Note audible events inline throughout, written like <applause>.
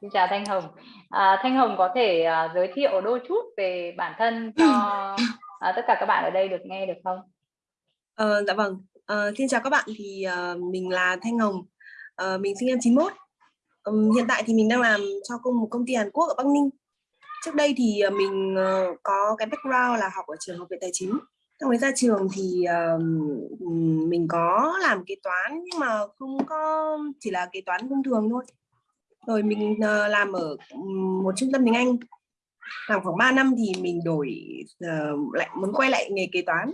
Xin chào Thanh Hồng. À, Thanh Hồng có thể uh, giới thiệu đôi chút về bản thân cho uh, tất cả các bạn ở đây được nghe được không? Ờ, dạ vâng. Uh, xin chào các bạn. Thì uh, mình là Thanh Hồng. Uh, mình sinh năm 91. Um, hiện tại thì mình đang làm cho công một công ty Hàn Quốc ở Bắc Ninh. Trước đây thì uh, mình uh, có cái background là học ở trường học viện tài chính. Sau mới ra trường thì uh, mình có làm kế toán nhưng mà không có chỉ là kế toán thông thường thôi rồi mình uh, làm ở một trung tâm tiếng Anh. Làm khoảng 3 năm thì mình đổi uh, lại muốn quay lại nghề kế toán.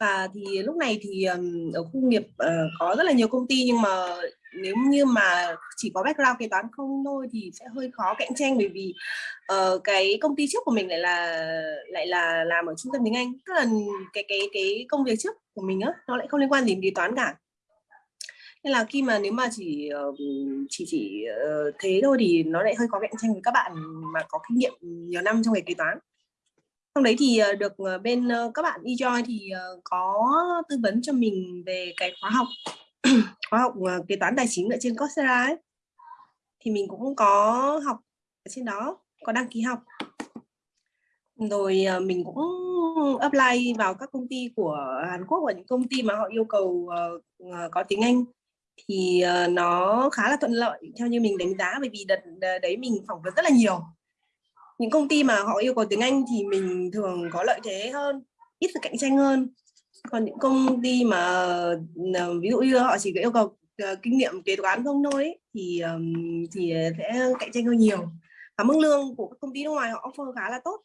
Và thì lúc này thì um, ở khu nghiệp uh, có rất là nhiều công ty nhưng mà nếu như mà chỉ có background kế toán không thôi thì sẽ hơi khó cạnh tranh bởi vì uh, cái công ty trước của mình lại là lại là làm ở trung tâm tiếng Anh. Tức là cái cái cái công việc trước của mình á nó lại không liên quan gì đến kế toán cả nên là khi mà nếu mà chỉ ờ, chỉ chỉ ờ, thế thôi thì nó lại hơi có cạnh tranh với các bạn mà có kinh nghiệm nhiều năm trong nghề kế toán. Trong đấy thì ờ, được bên các bạn eJoy thì có tư vấn cho mình về cái khóa học <clears throat> khóa học kế toán tài chính ở trên Coursera ấy. Thì mình cũng có học ở trên đó, có đăng ký học. Rồi mình cũng apply vào các công ty của Hàn Quốc và những công ty mà họ yêu cầu có tiếng Anh thì ờ, nó khá là thuận lợi theo như mình đánh giá bởi vì đợt đấy mình phỏng vấn rất là nhiều. Những công ty mà họ yêu cầu tiếng Anh thì mình thường có lợi thế hơn ít sự cạnh tranh hơn. Còn những công ty mà ờ, ví dụ như họ chỉ có yêu cầu ờ, kinh nghiệm kế toán không thôi ấy, thì thì sẽ cạnh tranh hơn nhiều. Và mức lương của các công ty nước ngoài họ offer khá là tốt.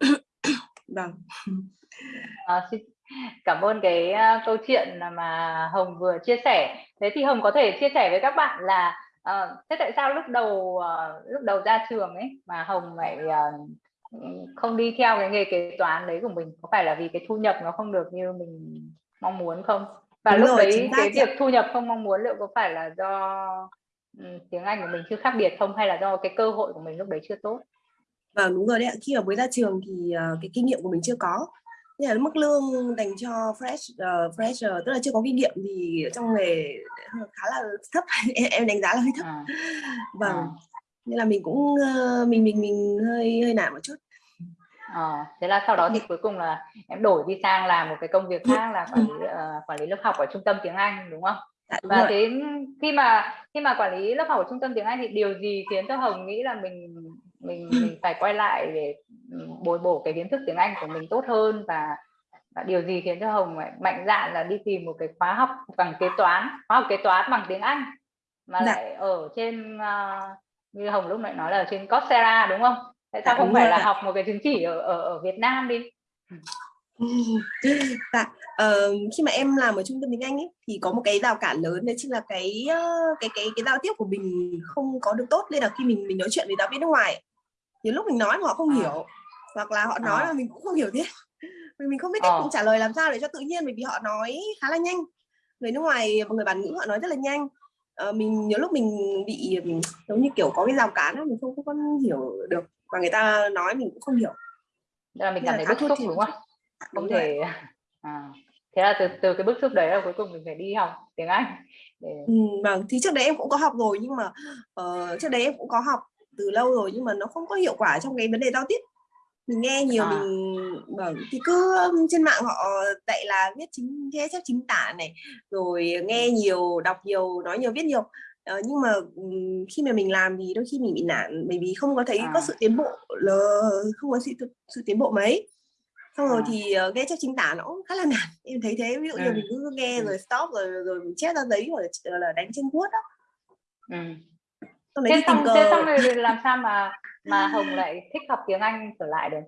<coughs> Vâng. À, xin, cảm ơn cái uh, câu chuyện mà Hồng vừa chia sẻ. Thế thì Hồng có thể chia sẻ với các bạn là uh, thế tại sao lúc đầu uh, lúc đầu ra trường ấy mà Hồng lại uh, không đi theo cái nghề kế toán đấy của mình? Có phải là vì cái thu nhập nó không được như mình mong muốn không? Và Đúng lúc rồi, đấy cái việc thu nhập không mong muốn liệu có phải là do um, tiếng Anh của mình chưa khác biệt không? Hay là do cái cơ hội của mình lúc đấy chưa tốt? Vâng đúng rồi đấy ạ. Khi mà mới ra trường thì uh, cái kinh nghiệm của mình chưa có nên là mức lương dành cho fresh uh, fresher tức là chưa có kinh nghiệm thì trong nghề khá là thấp <laughs> em, em đánh giá là hơi thấp à. vâng à. nên là mình cũng uh, mình mình mình hơi hơi nản một chút à, thế là sau đó thì cuối cùng là em đổi đi sang làm một cái công việc khác là quản lý uh, <laughs> quản lý lớp học ở trung tâm tiếng Anh đúng không? Dạ, và rồi. thế khi mà khi mà quản lý lớp học ở trung tâm tiếng Anh thì điều gì khiến cho Hồng nghĩ là mình mình, mình phải quay lại để bồi bổ cái kiến thức tiếng Anh của mình tốt hơn và, và điều gì khiến cho Hồng mạnh dạn là đi tìm một cái khóa học bằng kế toán khóa học kế toán bằng tiếng Anh mà dạ. lại ở trên uh, như Hồng lúc nãy nói là ở trên Coursera đúng không? Tại sao dạ, không phải là học một cái chứng chỉ ở ở, ở Việt Nam đi? <laughs> dạ, uh, khi mà em làm ở trung tâm tiếng Anh ấy, thì có một cái rào cản lớn đấy chính là cái uh, cái cái cái giao tiếp của mình không có được tốt nên là khi mình mình nói chuyện với giáo viên nước ngoài nhiều lúc mình nói mà họ không à. hiểu hoặc là họ nói à. mà mình cũng không hiểu thế <laughs> vì mình không biết cách à. trả lời làm sao để cho tự nhiên bởi vì họ nói khá là nhanh người nước ngoài và người bản ngữ họ nói rất là nhanh à, mình nhiều lúc mình bị giống như kiểu có cái rào cản mình không, không có hiểu được và người ta nói mình cũng không hiểu là mình cảm thấy bức xúc đúng không không thể <laughs> à. thế là từ từ cái bức xúc đấy là cuối cùng mình phải đi học tiếng Anh để... ừ, vâng thì trước đấy em cũng có học rồi nhưng mà uh, trước đấy em cũng có học từ lâu rồi nhưng mà nó không có hiệu quả trong cái vấn đề giao tiếp mình nghe nhiều à. mình bảo thì cứ trên mạng họ dạy là viết chính thế chép chính tả này rồi nghe nhiều đọc nhiều nói nhiều viết nhiều ờ, nhưng mà khi mà mình làm thì đôi khi mình bị nản bởi vì không có thấy à. có sự tiến bộ là không có sự, sự tiến bộ mấy xong rồi à. thì uh, nghe chép chính tả nó cũng khá là <laughs> nản em thấy thế ví dụ như ừ. mình cứ nghe ừ. rồi stop rồi rồi mình chép ra giấy rồi là đánh trên cuốt đó ừ thế xong thế xong rồi làm sao mà <laughs> mà hồng lại thích học tiếng anh trở lại được?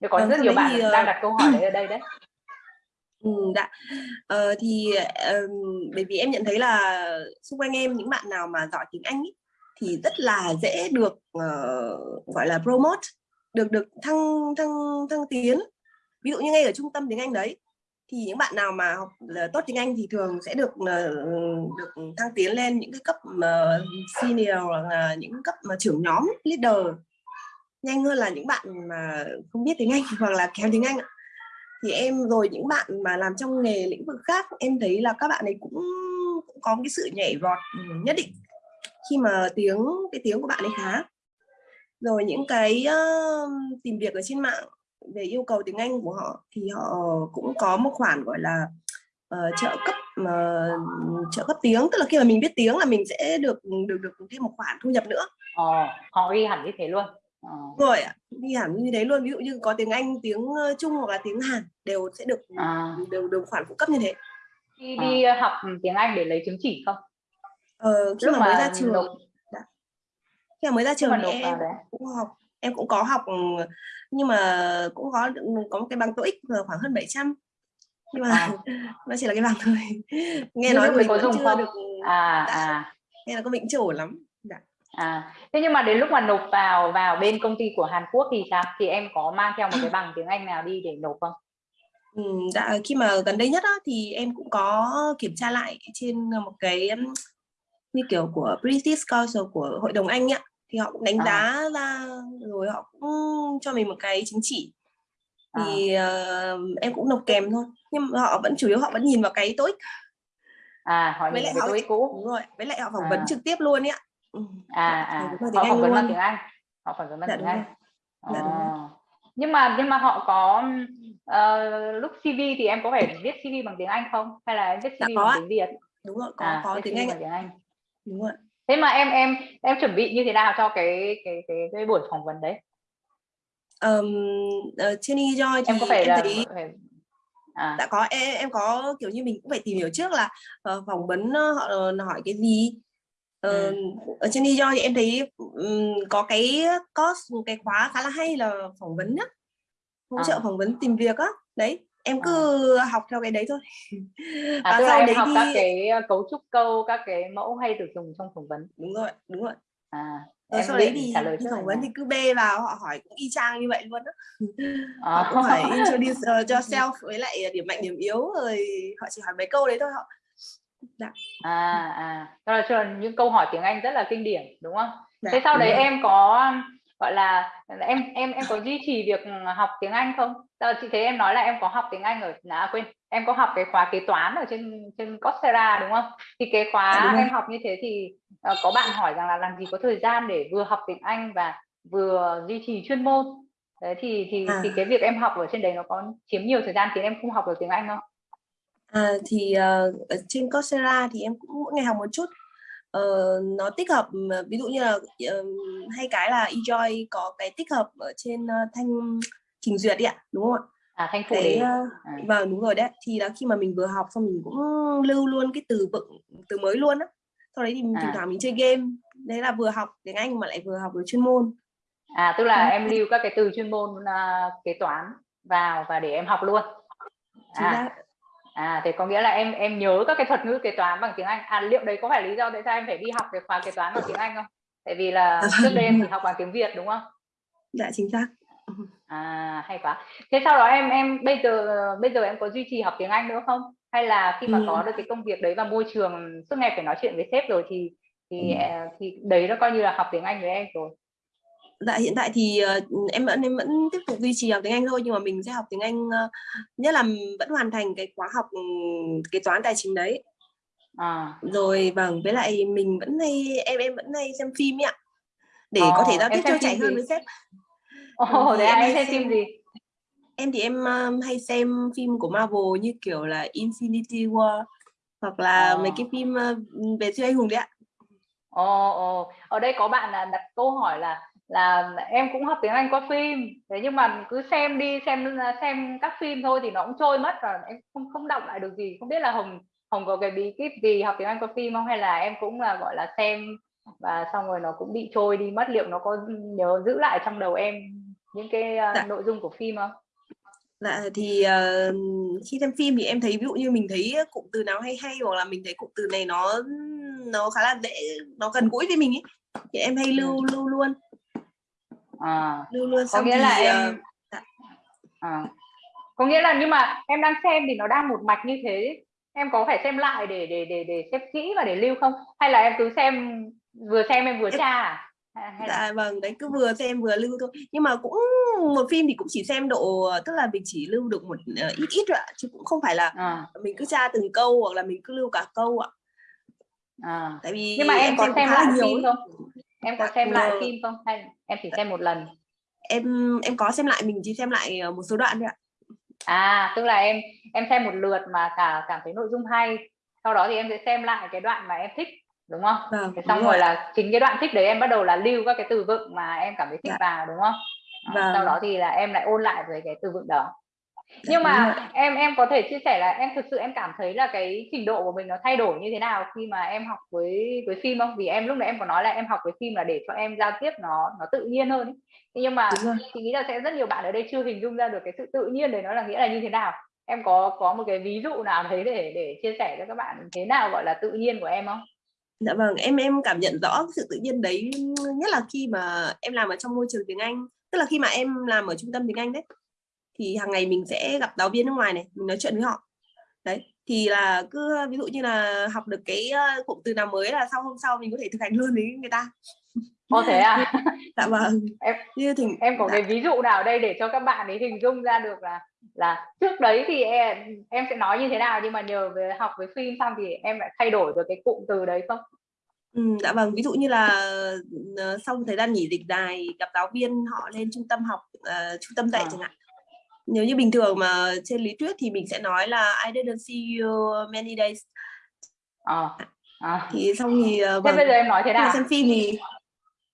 Được có vâng, rất nhiều bạn thì, đang đặt câu hỏi đấy <clears throat> ở đây đấy. Ừ, dạ. Ờ, thì uh, bởi vì em nhận thấy là xung quanh em những bạn nào mà giỏi tiếng Anh ý, thì rất là dễ được uh, gọi là promote được được thăng thăng thăng tiến. Ví dụ như ngay ở trung tâm tiếng Anh đấy thì những bạn nào mà học ờ, tốt tiếng Anh thì thường sẽ được ờ, được thăng tiến lên những cái cấp mà senior hoặc là những cấp mà trưởng nhóm leader. Nhanh hơn là những bạn mà không biết tiếng Anh <laughs> hoặc là kém tiếng Anh thì em rồi những bạn mà làm trong nghề lĩnh vực khác em thấy là các bạn ấy cũng, cũng có cái sự nhảy vọt ừ, nhất định khi mà tiếng cái tiếng của bạn ấy khá. Rồi những cái uh, tìm việc ở trên mạng về yêu cầu tiếng Anh của họ thì họ cũng có một khoản gọi là uh, trợ cấp uh, trợ cấp tiếng tức là khi mà mình biết tiếng là mình sẽ được được được thêm một khoản thu nhập nữa. Ờ, họ ghi hẳn như thế luôn. Ờ. Rồi ghi hẳn như thế luôn. Ví dụ như có tiếng Anh, tiếng Trung hoặc là tiếng Hàn đều sẽ được à. đều được khoản phụ cấp như thế. Đi đi à. học tiếng Anh để lấy chứng chỉ không? Ờ, khi mà, mà mới ra trường nộp... Khi mà mới ra trường thì em cũng học em cũng có học nhưng mà cũng có có một cái bằng TOEIC khoảng hơn 700 nhưng mà à. <laughs> nó chỉ là cái bằng thôi <laughs> nghe nhưng nói mình có dùng chưa không? được à, đã, à. nghe là có chưa ổn lắm đã. Dạ. à thế nhưng mà đến lúc mà nộp vào vào bên công ty của Hàn Quốc thì sao thì em có mang theo một cái bằng tiếng Anh nào đi để nộp không Ừ, dạ, khi mà gần đây nhất á, thì em cũng có kiểm tra lại trên một cái như kiểu của British Council của Hội đồng Anh ạ thì họ cũng đánh à. giá ra rồi họ cũng cho mình một cái chứng chỉ. Thì à. uh, em cũng nộp kèm thôi nhưng mà họ vẫn chủ yếu họ vẫn nhìn vào cái tối à họ với lại họ tối cũ. Đúng rồi với lại họ phỏng à. vấn trực tiếp luôn ấy ạ. Ừ. à à. họ phỏng vấn bằng tiếng Anh. Họ phỏng vấn bằng dạ, tiếng Anh. dạ, à. nhưng mà nhưng mà họ có uh, lúc CV thì em có phải viết CV bằng tiếng Anh không? Hay là em viết CV dạ, bằng tiếng Việt? Đúng rồi có à, có tiếng Anh, tiếng Anh. Đúng rồi thế mà em em em chuẩn bị như thế nào cho cái cái cái, cái buổi phỏng vấn đấy um, uh, trên Joy thì em có phải em là, thấy phải... À. đã có em, em có kiểu như mình cũng phải tìm hiểu trước là uh, phỏng vấn họ uh, hỏi cái gì uh, ừ. ở trên Joy thì em thấy um, có cái một cái khóa khá là hay là phỏng vấn á hỗ trợ à. phỏng vấn tìm việc á đấy em cứ à. học theo cái đấy thôi à, và sau đấy học thì... các cái cấu trúc câu các cái mẫu hay được dùng trong phỏng vấn đúng rồi đúng rồi à rồi sau đấy thì trả lời phỏng vấn thì cứ bê vào họ hỏi cũng y chang như vậy luôn đó à. họ cũng phải <laughs> introduce uh, cho <laughs> self với lại điểm mạnh điểm yếu rồi họ chỉ hỏi mấy câu đấy thôi họ Dạ. à à đó là những câu hỏi tiếng Anh rất là kinh điển đúng không dạ, thế sau đấy rồi. em có gọi là em em em có duy trì việc học tiếng Anh không? Giờ chị thấy em nói là em có học tiếng Anh ở à, quên em có học cái khóa kế toán ở trên trên Coursera đúng không? Thì cái khóa à, em học như thế thì uh, có bạn hỏi rằng là làm gì có thời gian để vừa học tiếng Anh và vừa duy trì chuyên môn. Đấy thì thì à. thì cái việc em học ở trên đấy nó có chiếm nhiều thời gian khiến em không học được tiếng Anh không? À, thì uh, trên Coursera thì em cũng mỗi ngày học một chút uh, nó tích hợp ví dụ như là uh, hay cái là eJoy có cái tích hợp ở trên uh, thanh trình duyệt đi ạ đúng không ạ? À thanh phụ đề uh, à. vâng đúng rồi đấy. Thì là khi mà mình vừa học xong mình cũng lưu luôn cái từ vựng từ mới luôn á. Sau đấy thì mình à. thỉnh thoảng mình chơi game. Đấy là vừa học tiếng Anh mà lại vừa học được chuyên môn. À tức là ừ. em lưu các cái từ chuyên môn uh, kế toán vào và để em học luôn. À. à thế có nghĩa là em em nhớ các cái thuật ngữ kế toán bằng tiếng Anh. À liệu đấy có phải lý do tại sao em phải đi học cái khóa kế toán bằng tiếng Anh không? Tại vì là à, <laughs> trước đây em chỉ học bằng tiếng Việt đúng không? Dạ chính xác à hay quá thế sau đó em em bây giờ bây giờ em có duy trì học tiếng Anh nữa không hay là khi mà ừ. có được cái công việc đấy và môi trường suốt ngày phải nói chuyện với sếp rồi thì thì ừ. À, thì đấy nó coi như là học tiếng Anh với em rồi Dạ hiện tại thì uh, em vẫn em vẫn tiếp tục duy trì học tiếng Anh thôi nhưng mà mình sẽ học tiếng Anh uh, nhất là vẫn hoàn thành cái khóa học um, kế toán tài chính đấy. À. Rồi vâng với lại mình vẫn hay em em vẫn hay xem phim ạ để oh, có thể giao tiếp cho chạy hơn với sếp. Ồ, oh, đấy em, em xem phim gì? Em thì em um, hay xem phim của Marvel như kiểu là Infinity War hoặc là oh. mấy cái phim uh, về siêu anh hùng đấy ạ. Ồ, oh, oh. ở đây có bạn là đặt câu hỏi là là em cũng học tiếng Anh qua phim thế nhưng mà cứ xem đi xem xem các phim thôi thì nó cũng trôi mất và em không không đọc lại được gì không biết là hồng hồng có cái bí kíp gì học tiếng Anh qua phim không hay là em cũng là gọi là xem và xong rồi nó cũng bị trôi đi mất liệu nó có nhớ giữ lại trong đầu em những cái uh, dạ. nội dung của phim không Dạ thì uh, khi xem phim thì em thấy ví dụ như mình thấy cụm từ nào hay hay hoặc là mình thấy cụm từ này nó nó khá là dễ nó gần gũi với mình ấy thì em hay lưu ừ. lưu luôn à, luôn luôn có nghĩa là thì, em uh, à, có nghĩa là nhưng mà em đang xem thì nó đang một mạch như thế em có phải xem lại để để để để xem kỹ và để lưu không hay là em cứ xem vừa xem em vừa tra à? Hay dạ vâng đấy cứ vừa xem vừa lưu thôi. Nhưng mà cũng một phim thì cũng chỉ xem độ tức là mình chỉ lưu được một uh, ít ít ạ chứ cũng không phải là à. mình cứ tra từng câu hoặc là mình cứ lưu cả câu ạ. À. tại vì nhưng mà em, có xem, xem lại nhiều phim không? Em có xem lại phim không? Hay em chỉ xem một lần? Em em có xem lại mình chỉ xem lại ờ, một số đoạn thôi ạ. À tức là em em xem một lượt mà cả cảm thấy nội dung hay. Sau đó thì em sẽ xem lại cái đoạn mà em thích đúng không? Vâng, thế xong rồi, rồi là chính cái đoạn thích đấy em bắt đầu là lưu các cái từ vựng mà em cảm thấy thích dạ. vào đúng không? Vâng. sau đó thì là em lại ôn lại về cái từ vựng đó. Dạ, nhưng mà em em có thể chia sẻ là em thực sự em cảm thấy là cái trình độ của mình nó thay đổi như thế nào khi mà em học với với phim không? Vì em lúc nãy em có nói là em học với phim là để cho em giao tiếp nó nó tự nhiên hơn ấy. nhưng mà chị nghĩ là sẽ rất nhiều bạn ở đây chưa hình dung ra được cái sự tự nhiên đấy nó là nghĩa là như thế nào. Em có có một cái ví dụ nào đấy để để chia sẻ cho các bạn thế nào gọi là tự nhiên của em không Dạ vâng, em em cảm nhận rõ sự tự nhiên đấy nhất là khi mà em làm ở trong môi trường tiếng Anh, tức là khi mà em làm ở trung tâm tiếng Anh đấy, thì hàng ngày mình sẽ gặp giáo viên nước ngoài này, mình nói chuyện với họ. Đấy, thì là cứ ví dụ như là học được cái ờ, cụm từ nào mới là sau hôm sau mình có thể thực hành luôn với người ta. Ồ thế à? dạ <laughs> vâng. Em như thì em có dạ. cái ví dụ nào đây để cho các bạn ấy hình dung ra được là là trước đấy thì em em sẽ nói như thế nào nhưng mà nhờ về học với phim xong thì em lại thay đổi được cái cụm từ đấy không? Ừ, dạ vâng, ví dụ như là uh, sau thời gian nghỉ dịch dài gặp giáo viên họ lên trung tâm học, uh, trung tâm dạy à. chẳng hạn. Nếu như bình thường mà trên lý thuyết thì mình sẽ nói là I didn't see you many days. À. À. Thì xong thì uh, vâng, thế bây giờ em nói thế nào? Xem phim thì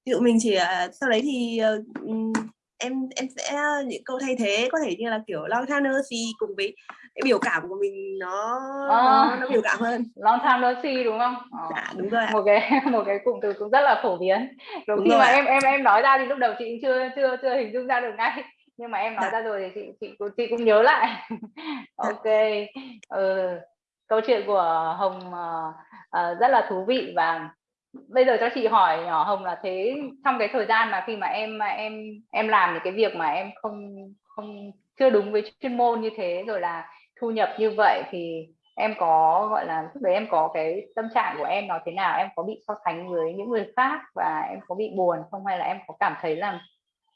ví dụ mình chỉ uh, sau đấy thì uh, em em sẽ những câu thay thế có thể như là kiểu long time no see cùng với cái biểu cảm của mình nó à, nó, nó biểu cảm hơn. Long time no see đúng không? À, dạ đúng rồi một cái <laughs> một cái cụm từ cũng rất là phổ biến. Đúng, đúng khi mà em em em nói ra thì lúc đầu chị chưa chưa chưa hình dung ra được ngay. Nhưng mà em nói dạ. ra rồi thì chị chị chị cũng nhớ lại. <laughs> Ok. Ừ. câu chuyện của hồng uh, uh, rất là thú vị và bây giờ cho chị hỏi nhỏ hồng là thế trong cái thời gian mà khi mà em mà em em làm những cái việc mà em không không chưa đúng với chuyên môn như thế rồi là thu nhập như vậy thì em có gọi là lúc đấy em có cái tâm trạng của em nó thế nào? Em có bị so sánh với những người khác và em có bị buồn không? Hay là em có cảm thấy là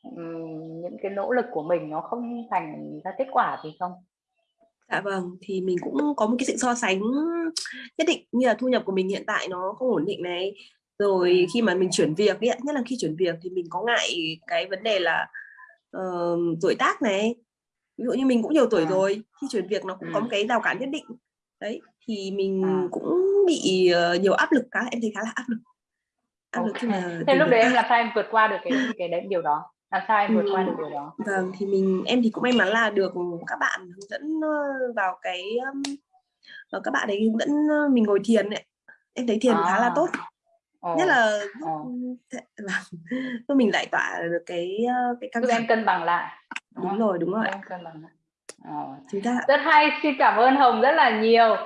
um, những cái nỗ lực của mình nó không thành ra kết quả gì không? Dạ vâng, thì mình cũng có một cái sự so sánh nhất định như là thu nhập của mình hiện tại nó không ổn định này. Rồi khi mà mình chuyển việc ấy, nhất là khi chuyển việc thì mình có ngại cái vấn đề là uh, tuổi tác này. Ví dụ như mình cũng nhiều tuổi à. rồi, khi chuyển việc nó cũng ừ. có một cái rào cản nhất định. Đấy, thì mình à. cũng bị uh, nhiều áp lực cả, em thấy khá là áp lực. Áp okay. lực khi mà Thế lúc đấy em làm sao em vượt qua được cái cái đấy điều đó? Làm sao em vượt qua được điều đó. vâng thì mình em thì cũng may mắn là được các bạn hướng dẫn vào cái các bạn ấy hướng dẫn mình ngồi thiền ấy. Em thấy thiền à. khá là tốt. Ồ. nhất là giúp <laughs> mình giải tỏa được cái cái căng thẳng em cân bằng lại đúng, đúng rồi đúng rồi. Em cân bằng lại. Ồ. Chính rất hay xin cảm ơn hồng rất là nhiều